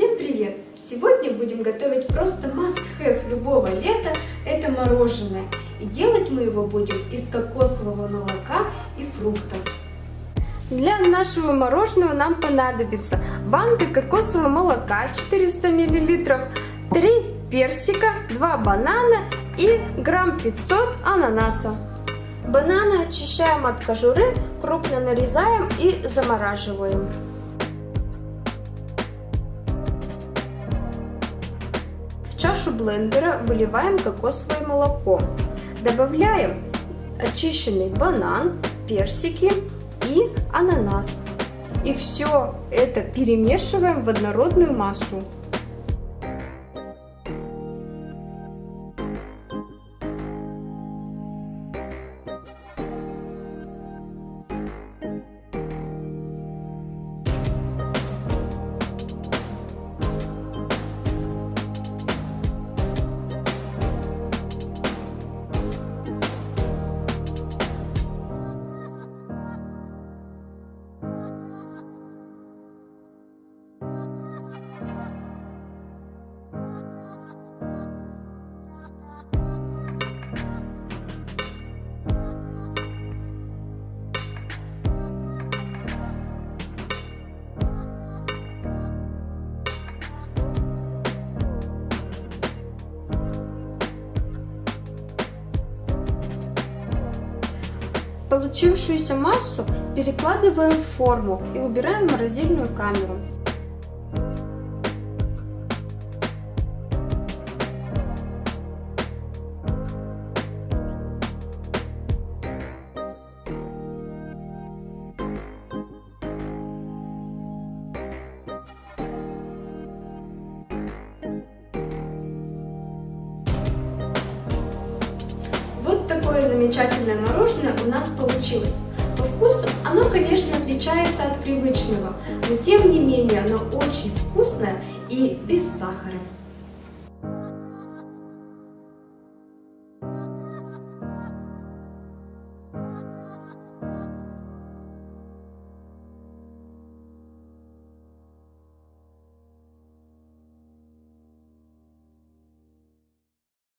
Всем привет! Сегодня будем готовить просто must-have любого лета, это мороженое. И делать мы его будем из кокосового молока и фруктов. Для нашего мороженого нам понадобится банка кокосового молока 400 мл, 3 персика, 2 банана и грамм 500 ананаса. Бананы очищаем от кожуры, крупно нарезаем и замораживаем. Чашу блендера выливаем кокосовое молоко. Добавляем очищенный банан, персики и ананас. И все это перемешиваем в однородную массу. Получившуюся массу перекладываем в форму и убираем в морозильную камеру. такое замечательное мороженое у нас получилось. По вкусу оно, конечно, отличается от привычного, но тем не менее оно очень вкусное и без сахара. Thank you.